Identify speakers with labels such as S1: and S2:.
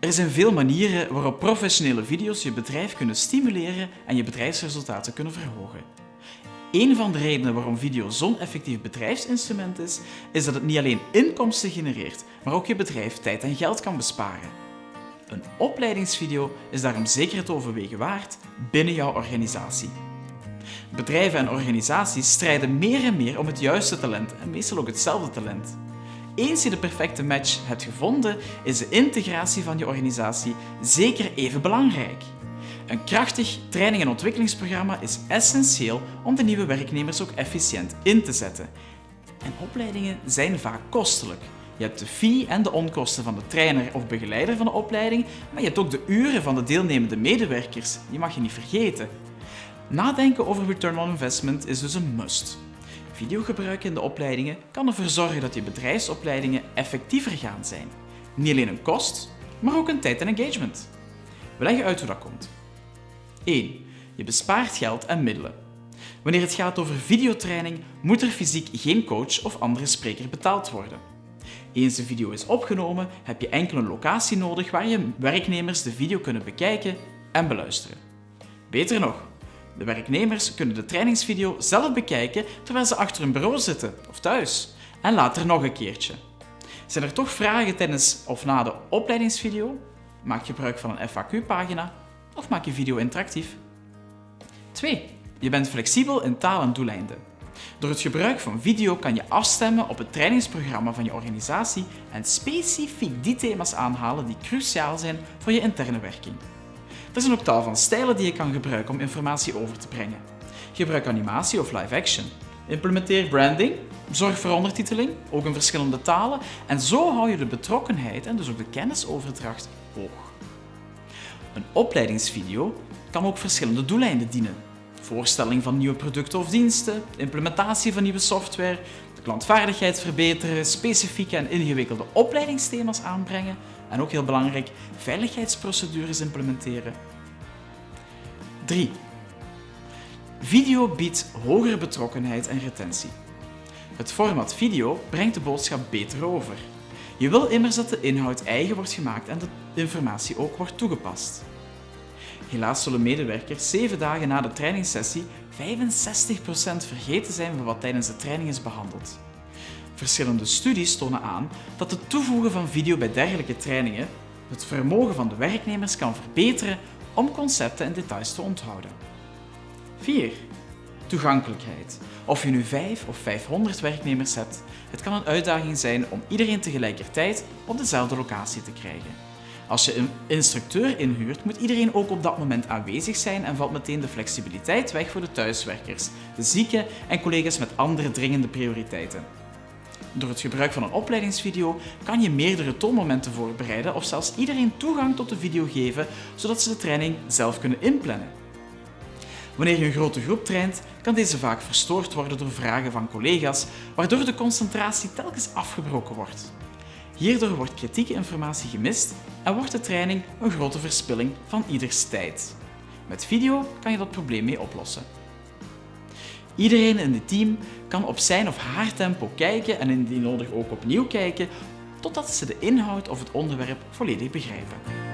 S1: Er zijn veel manieren waarop professionele video's je bedrijf kunnen stimuleren en je bedrijfsresultaten kunnen verhogen. Een van de redenen waarom video zo'n effectief bedrijfsinstrument is, is dat het niet alleen inkomsten genereert, maar ook je bedrijf tijd en geld kan besparen. Een opleidingsvideo is daarom zeker het overwegen waard binnen jouw organisatie. Bedrijven en organisaties strijden meer en meer om het juiste talent en meestal ook hetzelfde talent. Eens je de perfecte match hebt gevonden, is de integratie van je organisatie zeker even belangrijk. Een krachtig training- en ontwikkelingsprogramma is essentieel om de nieuwe werknemers ook efficiënt in te zetten. En opleidingen zijn vaak kostelijk. Je hebt de fee en de onkosten van de trainer of begeleider van de opleiding, maar je hebt ook de uren van de deelnemende medewerkers. Die mag je niet vergeten. Nadenken over return on investment is dus een must. Videogebruik in de opleidingen kan ervoor zorgen dat je bedrijfsopleidingen effectiever gaan zijn. Niet alleen een kost, maar ook een tijd en engagement. We leggen uit hoe dat komt. 1. Je bespaart geld en middelen. Wanneer het gaat over videotraining, moet er fysiek geen coach of andere spreker betaald worden. Eens de video is opgenomen, heb je enkel een locatie nodig waar je werknemers de video kunnen bekijken en beluisteren. Beter nog, de werknemers kunnen de trainingsvideo zelf bekijken terwijl ze achter hun bureau zitten of thuis en later nog een keertje. Zijn er toch vragen tijdens of na de opleidingsvideo? Maak gebruik van een FAQ-pagina of maak je video interactief. 2. Je bent flexibel in taal en doeleinden. Door het gebruik van video kan je afstemmen op het trainingsprogramma van je organisatie en specifiek die thema's aanhalen die cruciaal zijn voor je interne werking. Er zijn ook tal van stijlen die je kan gebruiken om informatie over te brengen. Gebruik animatie of live action. Implementeer branding, zorg voor ondertiteling, ook in verschillende talen, en zo hou je de betrokkenheid en dus ook de kennisoverdracht hoog. Een opleidingsvideo kan ook verschillende doeleinden dienen. Voorstelling van nieuwe producten of diensten, implementatie van nieuwe software, klantvaardigheid verbeteren, specifieke en ingewikkelde opleidingsthema's aanbrengen en ook heel belangrijk, veiligheidsprocedures implementeren. 3. Video biedt hogere betrokkenheid en retentie. Het format video brengt de boodschap beter over. Je wil immers dat de inhoud eigen wordt gemaakt en de informatie ook wordt toegepast. Helaas zullen medewerkers 7 dagen na de trainingssessie 65% vergeten zijn van wat tijdens de training is behandeld. Verschillende studies tonen aan dat het toevoegen van video bij dergelijke trainingen het vermogen van de werknemers kan verbeteren om concepten en details te onthouden. 4. Toegankelijkheid. Of je nu 5 of 500 werknemers hebt, het kan een uitdaging zijn om iedereen tegelijkertijd op dezelfde locatie te krijgen. Als je een instructeur inhuurt, moet iedereen ook op dat moment aanwezig zijn en valt meteen de flexibiliteit weg voor de thuiswerkers, de zieken en collega's met andere dringende prioriteiten. Door het gebruik van een opleidingsvideo kan je meerdere toonmomenten voorbereiden of zelfs iedereen toegang tot de video geven, zodat ze de training zelf kunnen inplannen. Wanneer je een grote groep traint, kan deze vaak verstoord worden door vragen van collega's, waardoor de concentratie telkens afgebroken wordt. Hierdoor wordt kritieke informatie gemist en wordt de training een grote verspilling van ieders tijd. Met video kan je dat probleem mee oplossen. Iedereen in het team kan op zijn of haar tempo kijken en indien nodig ook opnieuw kijken, totdat ze de inhoud of het onderwerp volledig begrijpen.